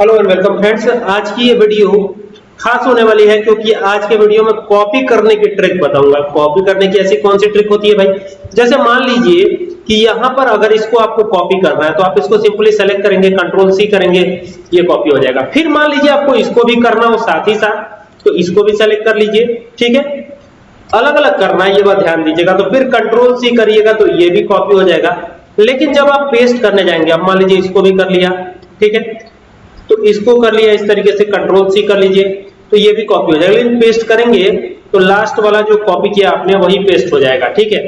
Hello and welcome friends आज की ये वीडियो खास होने वाली है क्योंकि आज के वीडियो में कॉपी करने की ट्रिक बताऊँगा। कॉपी करने की ऐसी कौन सी ट्रिक होती है भाई? जैसे मान लीजिए कि यहाँ पर अगर इसको आपको कॉपी करना है तो आप इसको सिंपली सेलेक्ट करेंगे कंट्रोल सी करेंगे, ये कॉपी हो जाएगा। फिर मान लीजिए आपको इसको भी करना हो साथ ही साथ तो इसको भी सेलेक्ट कर लीजिए, ठीक है? अलग अलग करना है, ये बात ध्यान दीजिएगा। तो फिर कंट्रोल सी करिएगा तो ये भी कॉपी हो जाएगा। लेकिन जब आप पेस्ट करने जाएँगे अब मान लीजिए इसको भी कर लिया, ठीक है? तो इसको कर लिया, इस तरीके से कंट्रोल सी कर लीजिए। तो ये भी कॉपी हो जाएगा। लेकिन पेस्ट करेंगे तो लास्ट वाला जो कॉपी किया आपने, वही पेस्ट हो जाएगा, ठीक है?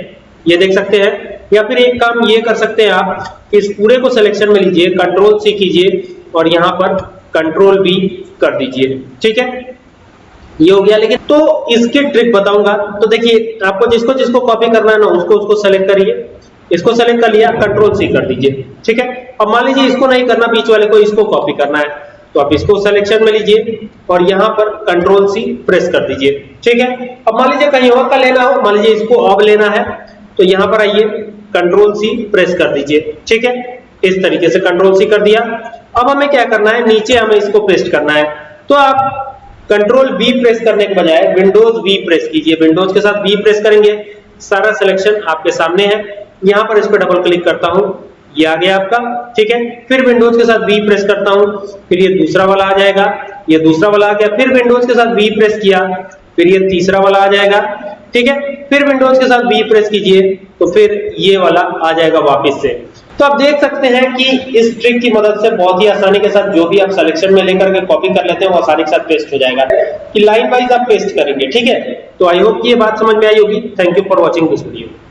ये देख सकते हैं। या फिर एक काम ये कर सकते हैं आप इस पूरे को सिलेक्शन में लीजिए कंट्रोल सी कीजिए, और यहाँ पर कंट्रोल बी कर दीजिए, ठीक है? ये हो गया, लेकिन तो इसके ट्रिक बताऊँगा। तो देखिए, आपको जिसको जिसको कॉपी करना है ना, उसको उसको सेलेक्ट करिए। इसको सेलेक्ट कर लिया कंट्रोल सी कर दीजिए, ठीक है? अब मान लीजिए इसको नहीं करना, बीच वाले को इसको कॉपी करना है तो आप इसको सिलेक्शन में लीजिए और यहाँ पर कंट्रोल सी प्रेस कर दीजिए, ठीक है? अब मान लीजिए कहीं और का लेना हो, मान लीजिए इसको अब लेना है तो यहाँ पर आइए कंट्रोल सी प्रेस कर दीजिए, ठीक है? इस तरीके से कंट्रोल सी कर दिया। अब हमें क्या करना है, नीचे हमें इसको पेस्ट करना है तो आप कंट्रोल बी प्रेस करने के बजाय विंडोज़ वी प्रेस कीजिए। विंडोज़ के साथ बी प्रेस करेंगे, सारा सिलेक्शन आपके सामने है। यहाँ पर इस पर डबल क्लिक करता हूँ। ये आ गया आपका, ठीक है? फिर विंडोज़ के साथ वी प्रेस करता हूँ। फिर ये दूसरा वाला आ जाएगा। ये दूसरा वाला आ गया। फिर विंडोज़ के साथ वी प्रेस किया। फिर ये तीसरा वाला आ जाएगा। ठीक है? फिर विंडोज़ के साथ वी प्रेस कीजिए। तो फिर ये वाला आ जाएगा वापस से। तो आप देख सकते हैं कि इस ट्रिक की मदद से बहुत ही आसानी के साथ जो भी आप सिलेक्शन में लेकर के कॉपी कर लेते हैं, वो आसानी के साथ पेस्ट हो जाएगा। कि लाइन वाइज आप पेस्ट करेंगे, ठीक है? तो आई होप ये बात समझ में आई होगी। Thank you for watching this video